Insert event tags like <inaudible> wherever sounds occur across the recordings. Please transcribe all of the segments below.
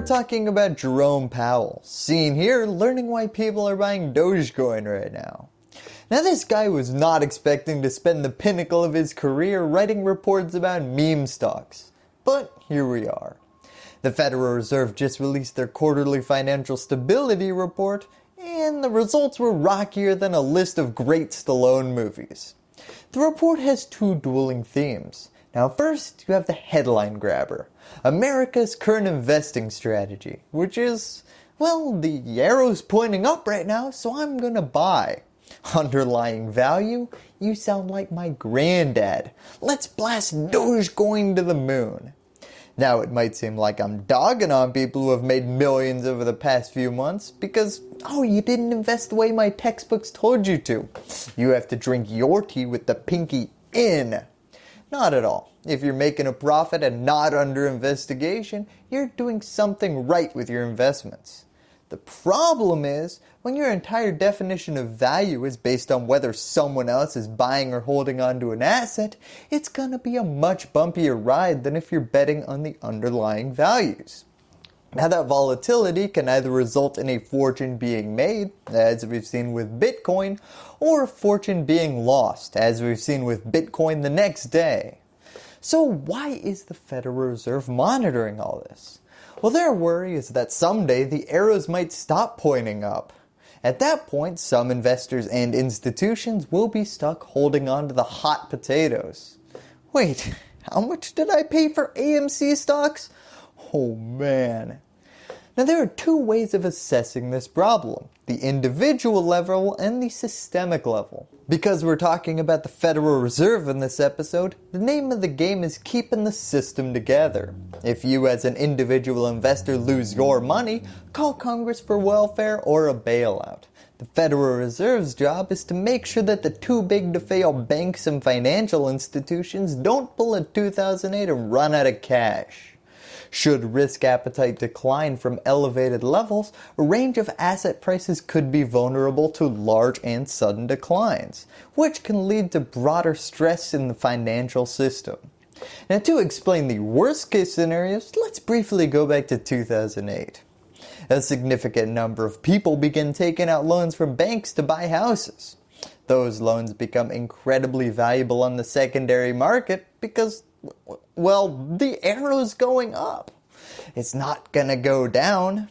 we're talking about Jerome Powell, seen here learning why people are buying Dogecoin right now. Now this guy was not expecting to spend the pinnacle of his career writing reports about meme stocks, but here we are. The Federal Reserve just released their quarterly financial stability report and the results were rockier than a list of great Stallone movies. The report has two dueling themes. Now first you have the headline grabber, America's current investing strategy, which is, well the arrow's pointing up right now so I'm gonna buy. <laughs> Underlying value, you sound like my granddad. Let's blast Dogecoin to the moon. Now it might seem like I'm dogging on people who have made millions over the past few months because, oh you didn't invest the way my textbooks told you to. You have to drink your tea with the pinky in. Not at all. If you're making a profit and not under investigation, you're doing something right with your investments. The problem is when your entire definition of value is based on whether someone else is buying or holding onto an asset, it's going to be a much bumpier ride than if you're betting on the underlying values. Now that volatility can either result in a fortune being made, as we've seen with Bitcoin, or a fortune being lost, as we've seen with Bitcoin the next day. So why is the Federal Reserve monitoring all this? Well their worry is that someday the arrows might stop pointing up. At that point some investors and institutions will be stuck holding on to the hot potatoes. Wait, <laughs> how much did I pay for AMC stocks? Oh man. Now there are two ways of assessing this problem, the individual level and the systemic level. Because we're talking about the Federal Reserve in this episode, the name of the game is keeping the system together. If you as an individual investor lose your money, call Congress for welfare or a bailout. The Federal Reserve's job is to make sure that the too big to fail banks and financial institutions don't pull a 2008 and run out of cash. Should risk appetite decline from elevated levels, a range of asset prices could be vulnerable to large and sudden declines, which can lead to broader stress in the financial system. Now to explain the worst case scenarios, let's briefly go back to 2008. A significant number of people begin taking out loans from banks to buy houses. Those loans become incredibly valuable on the secondary market because well, the arrow's going up. It's not going to go down.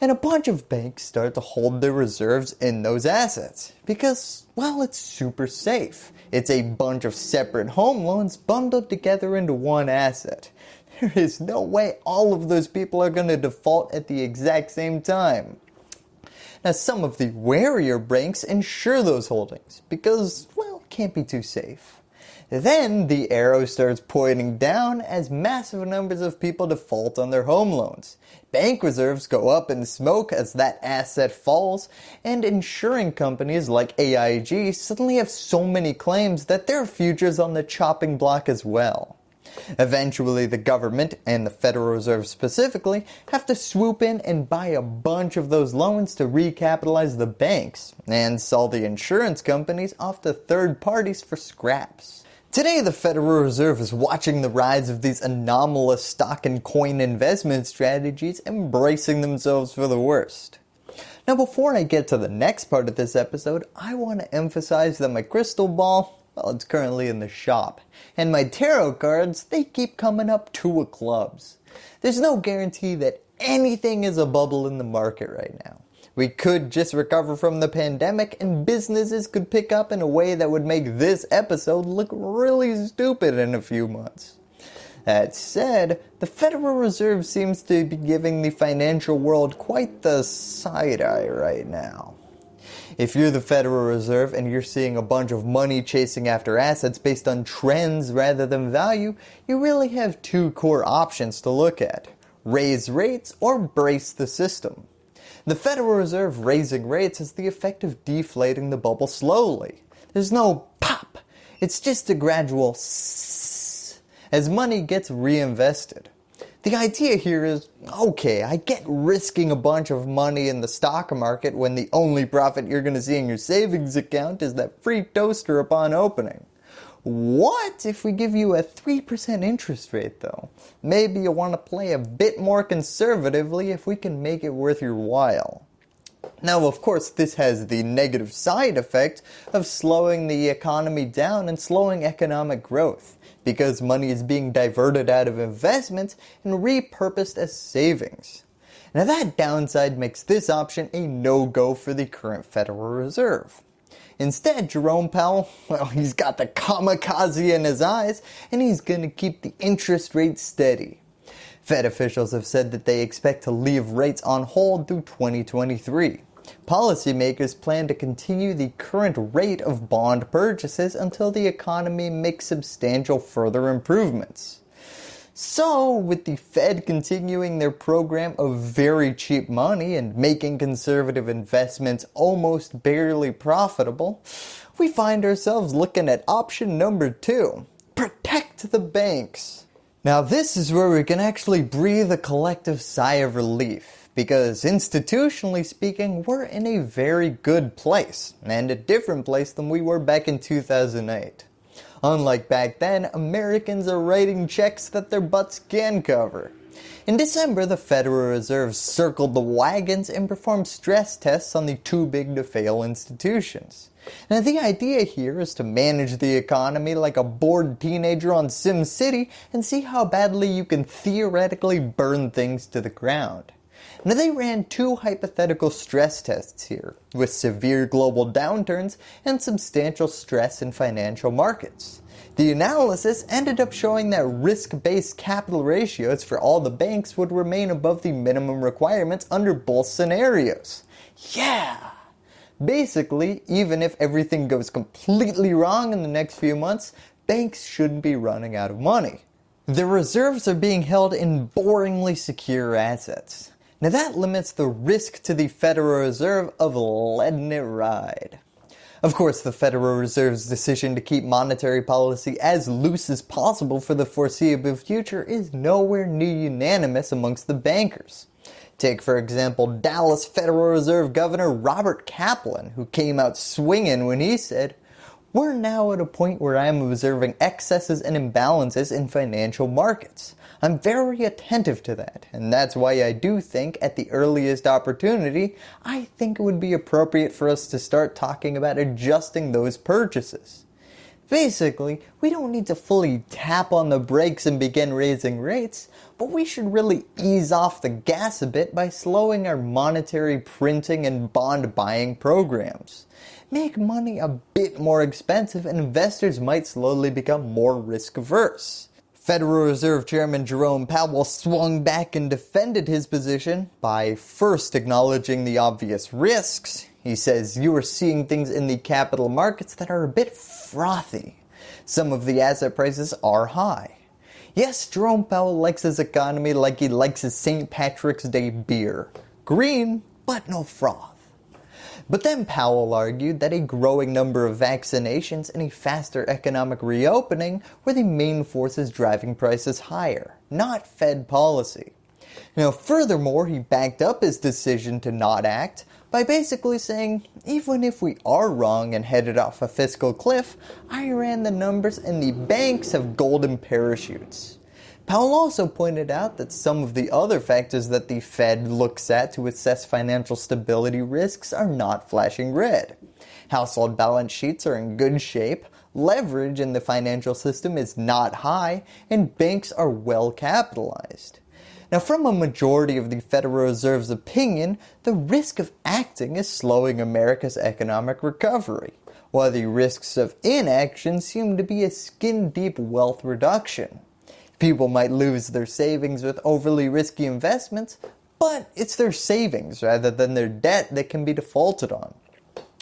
And a bunch of banks start to hold their reserves in those assets because, well, it's super safe. It's a bunch of separate home loans bundled together into one asset. <laughs> There is no way all of those people are going to default at the exact same time. Now some of the warier banks insure those holdings because, well, it can't be too safe. Then the arrow starts pointing down as massive numbers of people default on their home loans. Bank reserves go up in smoke as that asset falls and insuring companies like AIG suddenly have so many claims that their future's on the chopping block as well. Eventually the government, and the Federal Reserve specifically, have to swoop in and buy a bunch of those loans to recapitalize the banks and sell the insurance companies off to third parties for scraps. Today the Federal Reserve is watching the rise of these anomalous stock and coin investment strategies embracing themselves for the worst. Now before I get to the next part of this episode, I want to emphasize that my crystal ball, well it's currently in the shop, and my tarot cards, they keep coming up two of clubs. There's no guarantee that anything is a bubble in the market right now. We could just recover from the pandemic and businesses could pick up in a way that would make this episode look really stupid in a few months. That said, the Federal Reserve seems to be giving the financial world quite the side eye right now. If you're the Federal Reserve and you're seeing a bunch of money chasing after assets based on trends rather than value, you really have two core options to look at. Raise rates or brace the system. The Federal Reserve raising rates has the effect of deflating the bubble slowly. There's no pop, it's just a gradual sss as money gets reinvested. The idea here is, okay, I get risking a bunch of money in the stock market when the only profit you're going to see in your savings account is that free toaster upon opening. What if we give you a 3% interest rate though? Maybe you want to play a bit more conservatively if we can make it worth your while. Now of course this has the negative side effect of slowing the economy down and slowing economic growth because money is being diverted out of investments and repurposed as savings. Now that downside makes this option a no-go for the current Federal Reserve. Instead, Jerome Powell, <laughs> well, he's got the kamikaze in his eyes and he's going to keep the interest rate steady. Fed officials have said that they expect to leave rates on hold through 2023. Policymakers plan to continue the current rate of bond purchases until the economy makes substantial further improvements. So with the Fed continuing their program of very cheap money and making conservative investments almost barely profitable, we find ourselves looking at option number two, protect the banks. Now this is where we can actually breathe a collective sigh of relief because institutionally speaking we're in a very good place and a different place than we were back in 2008. Unlike back then, Americans are writing checks that their butts can cover. In December, the Federal Reserve circled the wagons and performed stress tests on the too big to fail institutions. Now the idea here is to manage the economy like a bored teenager on SimCity and see how badly you can theoretically burn things to the ground. Now they ran two hypothetical stress tests here, with severe global downturns and substantial stress in financial markets. The analysis ended up showing that risk-based capital ratios for all the banks would remain above the minimum requirements under both scenarios. Yeah! Basically, even if everything goes completely wrong in the next few months, banks shouldn't be running out of money. The reserves are being held in boringly secure assets. Now that limits the risk to the Federal Reserve of letting it ride. Of course, the Federal Reserve's decision to keep monetary policy as loose as possible for the foreseeable future is nowhere near unanimous amongst the bankers. Take for example Dallas Federal Reserve Governor Robert Kaplan who came out swinging when he said, we're now at a point where I am observing excesses and imbalances in financial markets. I'm very attentive to that and that's why I do think at the earliest opportunity I think it would be appropriate for us to start talking about adjusting those purchases. Basically, we don't need to fully tap on the brakes and begin raising rates, but we should really ease off the gas a bit by slowing our monetary printing and bond buying programs. Make money a bit more expensive and investors might slowly become more risk averse. Federal Reserve Chairman Jerome Powell swung back and defended his position by first acknowledging the obvious risks. He says you are seeing things in the capital markets that are a bit frothy. Some of the asset prices are high. Yes, Jerome Powell likes his economy like he likes his St. Patrick's Day beer. Green, but no froth. But then Powell argued that a growing number of vaccinations and a faster economic reopening were the main forces driving prices higher, not Fed policy. Now furthermore, he backed up his decision to not act by basically saying, even if we are wrong and headed off a fiscal cliff, I ran the numbers and the banks have golden parachutes. Powell also pointed out that some of the other factors that the Fed looks at to assess financial stability risks are not flashing red. Household balance sheets are in good shape, leverage in the financial system is not high, and banks are well capitalized. Now from a majority of the Federal Reserve's opinion, the risk of acting is slowing America's economic recovery, while the risks of inaction seem to be a skin-deep wealth reduction. People might lose their savings with overly risky investments, but it's their savings rather than their debt that can be defaulted on.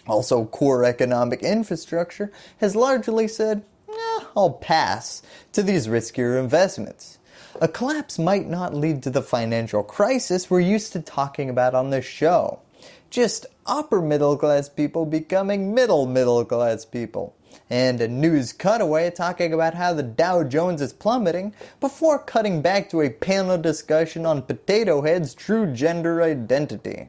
Also, core economic infrastructure has largely said, eh, I'll pass to these riskier investments. A collapse might not lead to the financial crisis we're used to talking about on this show. Just upper middle class people becoming middle middle class people and a news cutaway talking about how the Dow Jones is plummeting before cutting back to a panel discussion on Potato Head's true gender identity.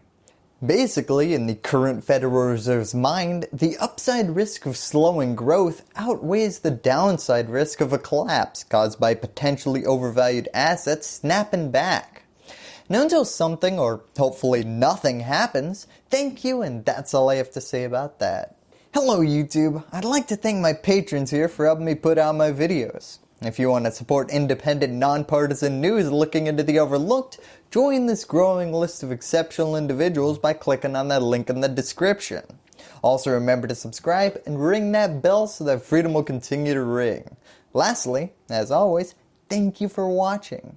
Basically, in the current Federal Reserve's mind, the upside risk of slowing growth outweighs the downside risk of a collapse caused by potentially overvalued assets snapping back. Now until something or hopefully nothing happens, thank you and that's all I have to say about that. Hello YouTube, I'd like to thank my patrons here for helping me put out my videos. If you want to support independent, nonpartisan news looking into the overlooked, join this growing list of exceptional individuals by clicking on that link in the description. Also remember to subscribe and ring that bell so that freedom will continue to ring. Lastly, as always, thank you for watching.